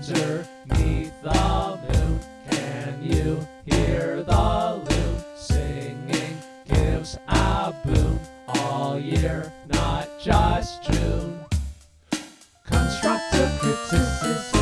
underneath the moon. Can you hear the loon singing? Gives a boon all year, not just June. Constructive criticism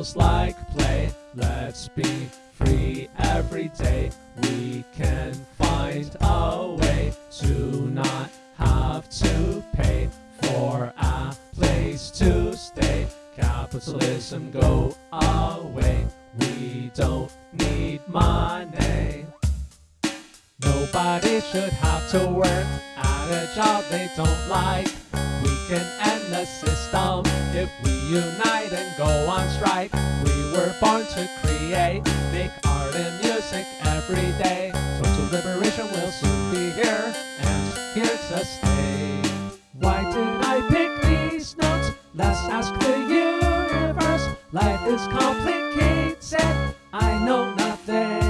feels like play. Let's be free every day. We can find a way to not have to pay for a place to stay. Capitalism go away. We don't need money. Nobody should have to work at a job they don't like. We make art and music every day. Total liberation will soon be here and here to stay. Why did I pick these notes? Let's ask the universe. Life is complicated. I know nothing.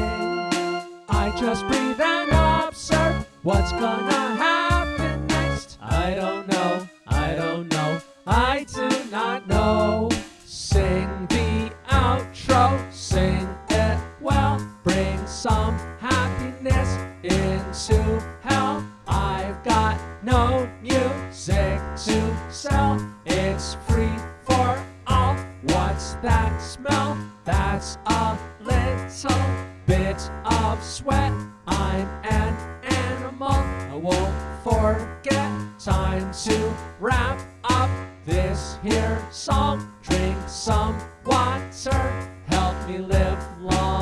I just breathe and observe what's gonna happen next. I don't know, I don't know, I do not know. Into hell. I've got no music to sell, it's free for all. What's that smell? That's a little bit of sweat. I'm an animal. I won't forget. Time to wrap up this here song. Drink some water. Help me live long.